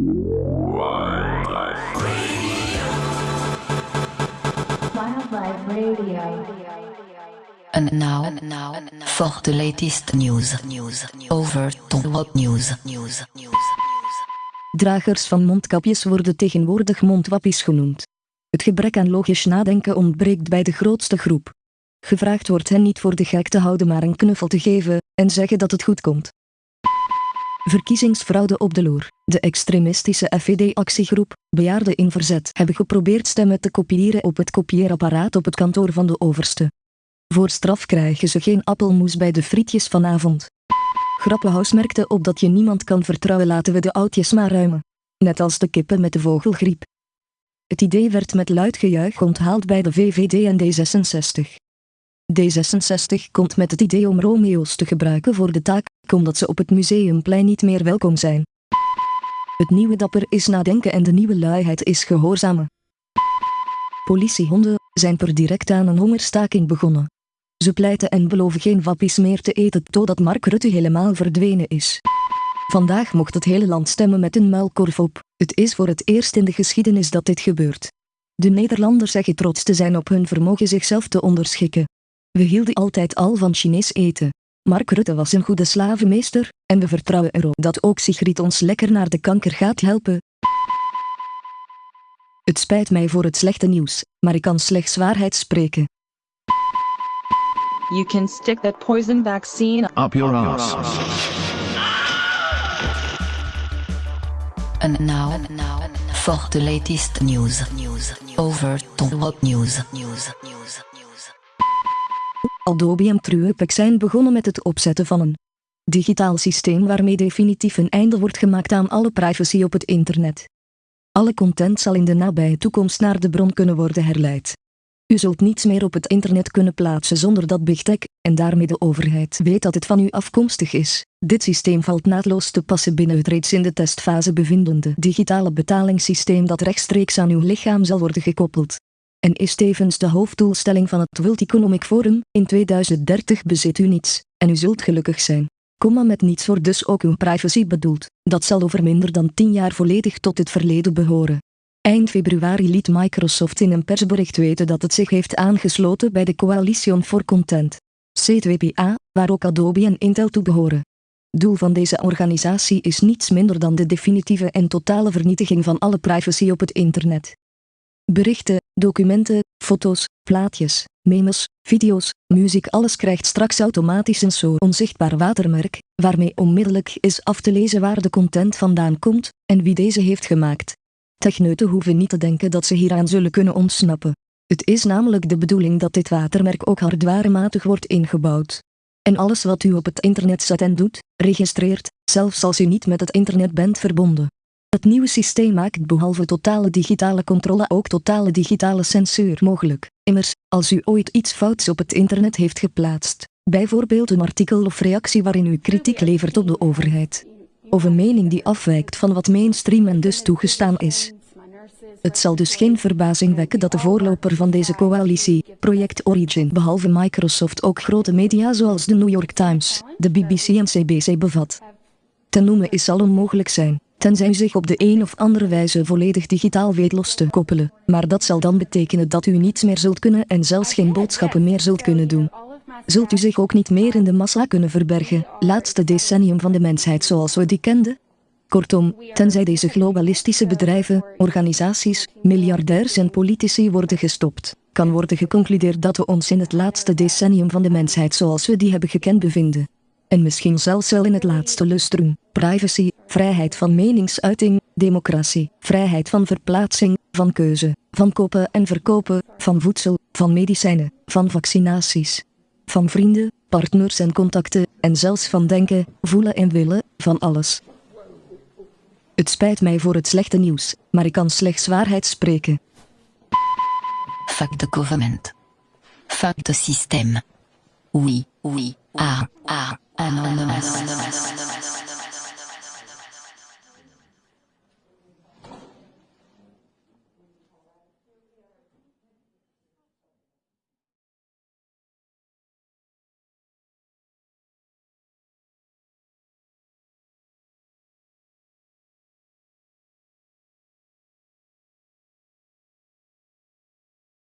Wildlife Radio. And now, and now, for the latest news, news, over to what news, news, news. Dragers van mondkapjes worden tegenwoordig mondwappies genoemd. Het gebrek aan logisch nadenken ontbreekt bij de grootste groep. Gevraagd wordt hen niet voor de gek te houden maar een knuffel te geven en zeggen dat het goed komt. Verkiezingsfraude op de loer. De extremistische FVD-actiegroep, Bejaarden in Verzet, hebben geprobeerd stemmen te kopiëren op het kopieerapparaat op het kantoor van de overste. Voor straf krijgen ze geen appelmoes bij de frietjes vanavond. Grappenhuis merkte op dat je niemand kan vertrouwen laten we de oudjes maar ruimen. Net als de kippen met de vogelgriep. Het idee werd met luid gejuich onthaald bij de VVD en D66. D66 komt met het idee om Romeo's te gebruiken voor de taak, omdat ze op het museumplein niet meer welkom zijn. Het nieuwe dapper is nadenken en de nieuwe luiheid is gehoorzamen. Politiehonden zijn per direct aan een hongerstaking begonnen. Ze pleiten en beloven geen wappies meer te eten totdat Mark Rutte helemaal verdwenen is. Vandaag mocht het hele land stemmen met een muilkorf op. Het is voor het eerst in de geschiedenis dat dit gebeurt. De Nederlanders zeggen trots te zijn op hun vermogen zichzelf te onderschikken. We hielden altijd al van Chinees eten. Mark Rutte was een goede slavenmeester, en we vertrouwen erop dat ook Sigrid ons lekker naar de kanker gaat helpen. Het spijt mij voor het slechte nieuws, maar ik kan slechts waarheid spreken. You can stick that poison vaccine Up your ass. And now, and now, for the latest news, news, over to what news, news, news, news. Adobe en Truepic zijn begonnen met het opzetten van een digitaal systeem waarmee definitief een einde wordt gemaakt aan alle privacy op het internet. Alle content zal in de nabije toekomst naar de bron kunnen worden herleid. U zult niets meer op het internet kunnen plaatsen zonder dat Big Tech, en daarmee de overheid, weet dat het van u afkomstig is. Dit systeem valt naadloos te passen binnen het reeds in de testfase bevindende digitale betalingssysteem dat rechtstreeks aan uw lichaam zal worden gekoppeld. En is tevens de hoofddoelstelling van het World Economic Forum, in 2030 bezit u niets, en u zult gelukkig zijn. Komma met niets wordt dus ook uw privacy bedoeld, dat zal over minder dan 10 jaar volledig tot het verleden behoren. Eind februari liet Microsoft in een persbericht weten dat het zich heeft aangesloten bij de Coalition for Content, C2PA, waar ook Adobe en Intel toe behoren. Doel van deze organisatie is niets minder dan de definitieve en totale vernietiging van alle privacy op het internet. Berichten, documenten, foto's, plaatjes, memes, video's, muziek alles krijgt straks automatisch een zo onzichtbaar watermerk, waarmee onmiddellijk is af te lezen waar de content vandaan komt, en wie deze heeft gemaakt. Techneuten hoeven niet te denken dat ze hieraan zullen kunnen ontsnappen. Het is namelijk de bedoeling dat dit watermerk ook hardwarematig wordt ingebouwd. En alles wat u op het internet zet en doet, registreert, zelfs als u niet met het internet bent verbonden. Het nieuwe systeem maakt behalve totale digitale controle ook totale digitale censuur mogelijk. Immers, als u ooit iets fouts op het internet heeft geplaatst, bijvoorbeeld een artikel of reactie waarin u kritiek levert op de overheid, of een mening die afwijkt van wat mainstream en dus toegestaan is. Het zal dus geen verbazing wekken dat de voorloper van deze coalitie, Project Origin, behalve Microsoft ook grote media zoals de New York Times, de BBC en CBC bevat. Te noemen is zal onmogelijk zijn, tenzij u zich op de een of andere wijze volledig digitaal weet los te koppelen, maar dat zal dan betekenen dat u niets meer zult kunnen en zelfs geen boodschappen meer zult kunnen doen. Zult u zich ook niet meer in de massa kunnen verbergen, laatste decennium van de mensheid zoals we die kenden? Kortom, tenzij deze globalistische bedrijven, organisaties, miljardairs en politici worden gestopt, kan worden geconcludeerd dat we ons in het laatste decennium van de mensheid zoals we die hebben gekend bevinden. En misschien zelfs wel in het laatste lustrum, privacy, vrijheid van meningsuiting, democratie, vrijheid van verplaatsing, van keuze, van kopen en verkopen, van voedsel, van medicijnen, van vaccinaties, van vrienden, partners en contacten, en zelfs van denken, voelen en willen, van alles. Het spijt mij voor het slechte nieuws, maar ik kan slechts waarheid spreken. Fuck the government. Fuck the system. Oui, oui, ah, ah, Anonymous. Anonymous.